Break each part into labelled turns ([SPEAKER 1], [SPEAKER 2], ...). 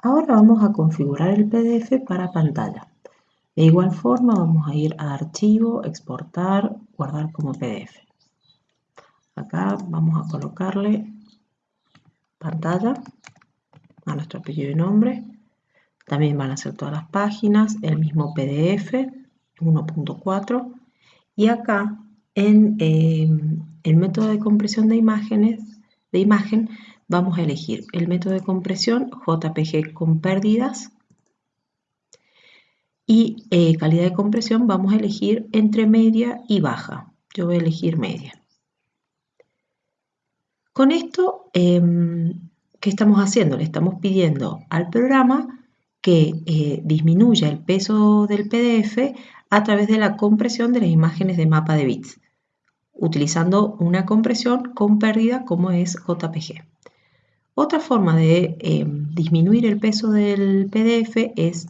[SPEAKER 1] Ahora vamos a configurar el PDF para pantalla. De igual forma vamos a ir a Archivo, Exportar, Guardar como PDF. Acá vamos a colocarle pantalla a nuestro apellido y nombre. También van a ser todas las páginas, el mismo PDF 1.4 y acá en em, el método de compresión de imágenes de imagen vamos a elegir el método de compresión JPG con pérdidas y eh, calidad de compresión vamos a elegir entre media y baja. Yo voy a elegir media. Con esto, em, ¿qué estamos haciendo? Le estamos pidiendo al programa que eh, disminuya el peso del PDF a través de la compresión de las imágenes de mapa de bits, utilizando una compresión con pérdida como es JPG. Otra forma de eh, disminuir el peso del PDF es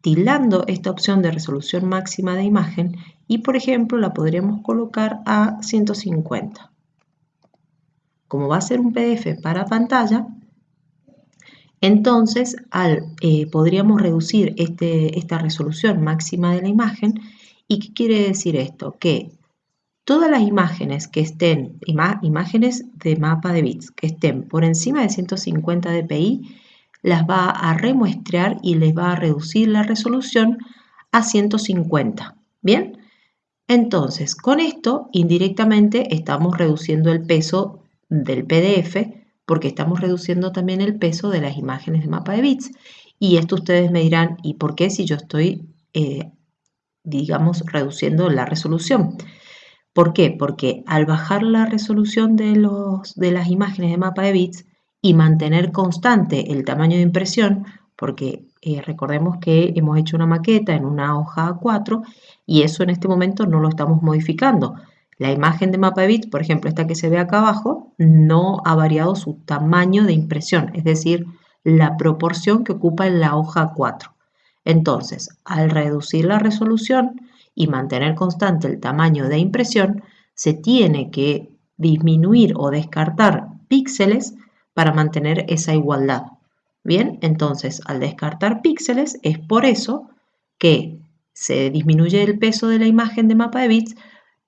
[SPEAKER 1] tildando esta opción de resolución máxima de imagen y por ejemplo la podríamos colocar a 150. Como va a ser un PDF para pantalla, entonces eh, podríamos reducir este, esta resolución máxima de la imagen. ¿Y qué quiere decir esto? Que todas las imágenes que estén, imágenes de mapa de bits, que estén por encima de 150 dpi, las va a remuestrear y les va a reducir la resolución a 150. ¿Bien? Entonces, con esto, indirectamente, estamos reduciendo el peso del PDF porque estamos reduciendo también el peso de las imágenes de mapa de bits. Y esto ustedes me dirán, ¿y por qué si yo estoy, eh, digamos, reduciendo la resolución? ¿Por qué? Porque al bajar la resolución de, los, de las imágenes de mapa de bits y mantener constante el tamaño de impresión, porque eh, recordemos que hemos hecho una maqueta en una hoja A4 y eso en este momento no lo estamos modificando. La imagen de mapa de bits, por ejemplo, esta que se ve acá abajo, no ha variado su tamaño de impresión, es decir, la proporción que ocupa en la hoja 4. Entonces, al reducir la resolución y mantener constante el tamaño de impresión, se tiene que disminuir o descartar píxeles para mantener esa igualdad. Bien, entonces al descartar píxeles es por eso que se disminuye el peso de la imagen de mapa de bits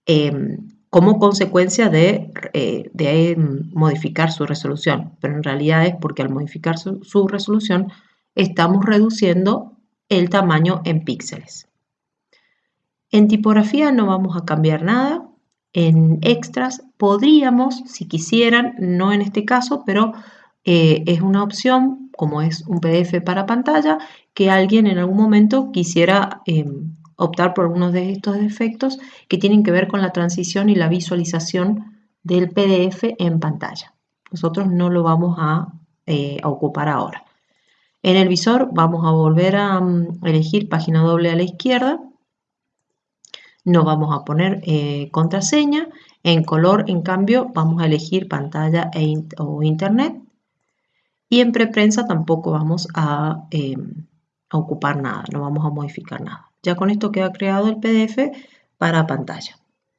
[SPEAKER 1] Em, como consecuencia de, eh, em, modificar su resolución, pero en realidad es porque al modificar su resolución estamos reduciendo el tamaño en píxeles. En tipografía no vamos a cambiar nada. En extras podríamos, si quisieran, no en este caso, pero eh, es una opción, como es un PDF para pantalla, que alguien en algún momento quisiera em, optar por algunos de estos efectos que tienen que ver con la transición y la visualización del PDF en pantalla. Nosotros no lo vamos a, eh, ocupar ahora. En el visor vamos a volver a mm, elegir página doble a la izquierda. No vamos a poner eh, contraseña. En color, en cambio, vamos a elegir pantalla e o internet. Y en preprensa tampoco vamos a, em, a ocupar nada, no vamos a modificar nada. Ya con esto queda creado el PDF para pantalla.